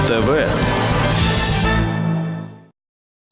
Биз ТВ.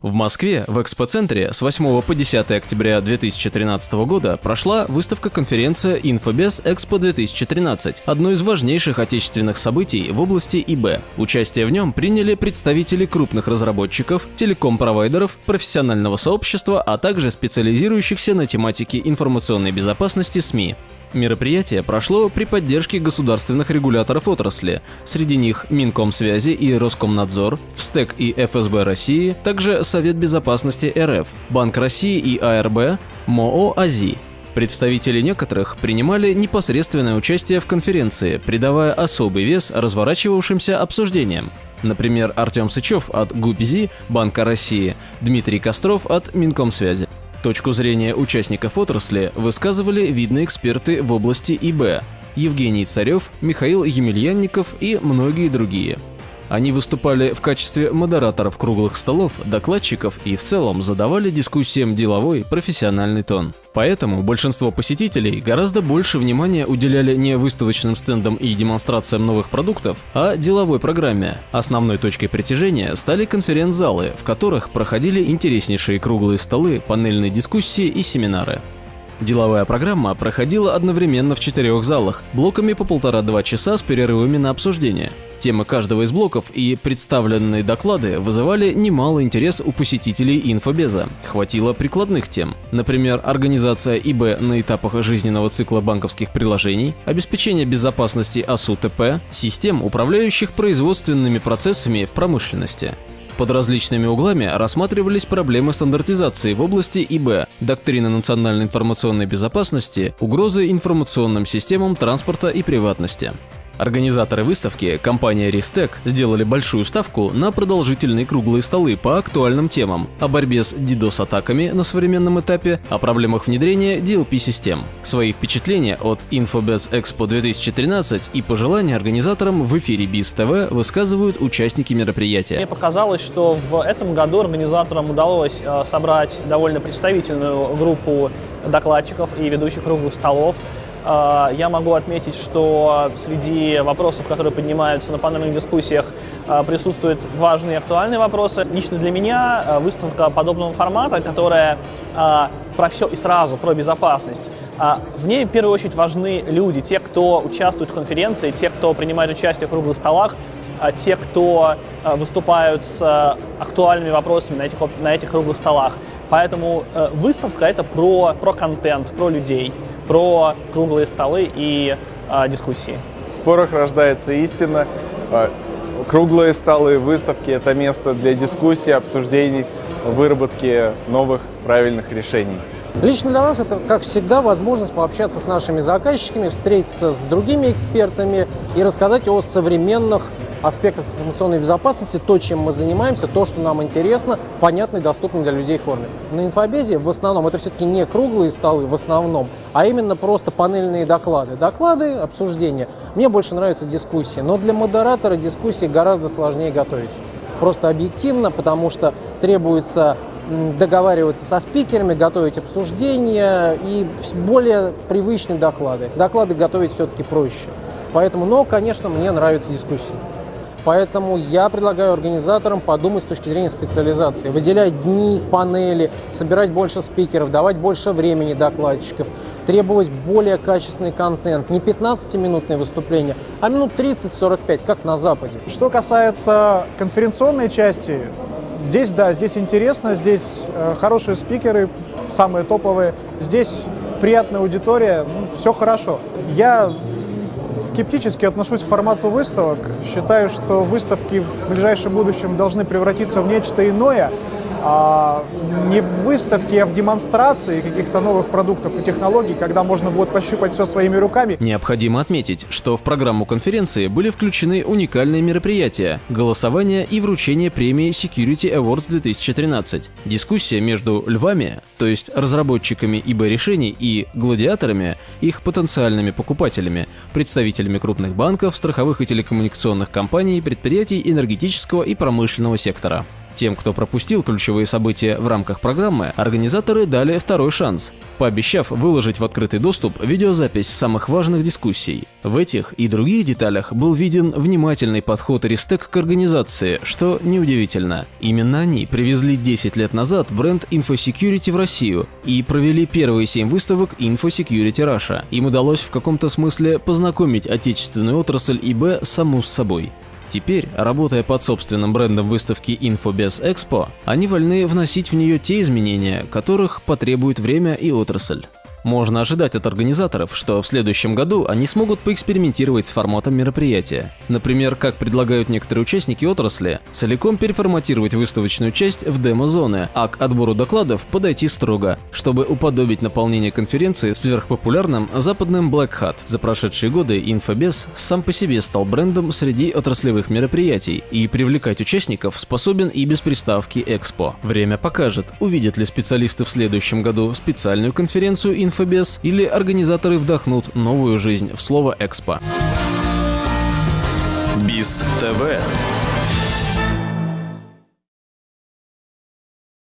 В Москве в экспоцентре с 8 по 10 октября 2013 года прошла выставка-конференция «Инфобес Экспо 2013», одно из важнейших отечественных событий в области ИБ. Участие в нем приняли представители крупных разработчиков, телеком-провайдеров, профессионального сообщества, а также специализирующихся на тематике информационной безопасности СМИ. Мероприятие прошло при поддержке государственных регуляторов отрасли, среди них Минкомсвязи и Роскомнадзор, ВСТЭК и ФСБ России, также Совет безопасности РФ, Банк России и АРБ, МОО «АЗИ». Представители некоторых принимали непосредственное участие в конференции, придавая особый вес разворачивавшимся обсуждениям. Например, Артем Сычев от ГУПЗИ Банка России, Дмитрий Костров от Минкомсвязи. Точку зрения участников отрасли высказывали видные эксперты в области ИБ – Евгений Царев, Михаил Емельянников и многие другие. Они выступали в качестве модераторов круглых столов, докладчиков и в целом задавали дискуссиям деловой, профессиональный тон. Поэтому большинство посетителей гораздо больше внимания уделяли не выставочным стендам и демонстрациям новых продуктов, а деловой программе. Основной точкой притяжения стали конференц-залы, в которых проходили интереснейшие круглые столы, панельные дискуссии и семинары. Деловая программа проходила одновременно в четырех залах, блоками по полтора-два часа с перерывами на обсуждение. Темы каждого из блоков и представленные доклады вызывали немало интерес у посетителей инфобеза. Хватило прикладных тем. Например, организация ИБ на этапах жизненного цикла банковских приложений, обеспечение безопасности АСУ-ТП, систем, управляющих производственными процессами в промышленности. Под различными углами рассматривались проблемы стандартизации в области ИБ, доктрины национальной информационной безопасности, угрозы информационным системам транспорта и приватности. Организаторы выставки, компания Ристек, сделали большую ставку на продолжительные круглые столы по актуальным темам о борьбе с DDoS-атаками на современном этапе, о проблемах внедрения DLP-систем. Свои впечатления от Infobez Expo 2013 и пожелания организаторам в эфире Биз ТВ высказывают участники мероприятия. Мне показалось, что в этом году организаторам удалось э, собрать довольно представительную группу докладчиков и ведущих круглых столов, я могу отметить, что среди вопросов, которые поднимаются на панельных дискуссиях, а, присутствуют важные и актуальные вопросы. Лично для меня а, выставка подобного формата, которая про все и сразу, про безопасность, в ней в первую очередь важны люди, те, кто участвует в конференции, те, кто принимает участие в круглых столах, те, кто выступают с актуальными вопросами на этих, на этих круглых столах. Поэтому э, выставка это про, про контент, про людей про круглые столы и а, дискуссии. В спорах рождается истина. А, круглые столы, выставки – это место для дискуссий, обсуждений, выработки новых правильных решений. Лично для нас это, как всегда, возможность пообщаться с нашими заказчиками, встретиться с другими экспертами и рассказать о современных аспектах информационной безопасности, то, чем мы занимаемся, то, что нам интересно, в понятной, доступной для людей форме. На инфобезе в основном это все-таки не круглые столы в основном, а именно просто панельные доклады. Доклады, обсуждения. Мне больше нравятся дискуссии, но для модератора дискуссии гораздо сложнее готовить. Просто объективно, потому что требуется договариваться со спикерами, готовить обсуждения и более привычные доклады. Доклады готовить все-таки проще. Поэтому, но, конечно, мне нравятся дискуссии. Поэтому я предлагаю организаторам подумать с точки зрения специализации. Выделять дни, панели, собирать больше спикеров, давать больше времени докладчиков, требовать более качественный контент. Не 15-минутное выступление, а минут 30-45, как на Западе. Что касается конференционной части, здесь, да, здесь интересно, здесь э, хорошие спикеры, самые топовые, здесь приятная аудитория, ну, все хорошо. Я скептически отношусь к формату выставок. Считаю, что выставки в ближайшем будущем должны превратиться в нечто иное, а не в выставке, а в демонстрации каких-то новых продуктов и технологий, когда можно будет пощупать все своими руками. Необходимо отметить, что в программу конференции были включены уникальные мероприятия, голосование и вручение премии Security Awards 2013, дискуссия между львами, то есть разработчиками ИБ-решений и гладиаторами, их потенциальными покупателями, представителями крупных банков, страховых и телекоммуникационных компаний, предприятий энергетического и промышленного сектора. Тем, кто пропустил ключевые события в рамках программы, организаторы дали второй шанс, пообещав выложить в открытый доступ видеозапись самых важных дискуссий. В этих и других деталях был виден внимательный подход Рестек к организации, что неудивительно. Именно они привезли 10 лет назад бренд InfoSecurity в Россию и провели первые 7 выставок InfoSecurity Russia. Им удалось в каком-то смысле познакомить отечественную отрасль ИБ саму с собой. Теперь, работая под собственным брендом выставки InfoBes Expo, они вольны вносить в нее те изменения, которых потребует время и отрасль. Можно ожидать от организаторов, что в следующем году они смогут поэкспериментировать с форматом мероприятия. Например, как предлагают некоторые участники отрасли, целиком переформатировать выставочную часть в демо-зоны, а к отбору докладов подойти строго, чтобы уподобить наполнение конференции сверхпопулярным западным Black Hat. За прошедшие годы Infobes сам по себе стал брендом среди отраслевых мероприятий и привлекать участников способен и без приставки Expo. Время покажет, увидят ли специалисты в следующем году специальную конференцию Infobes или организаторы вдохнут новую жизнь в слово «экспо». БИС ТВ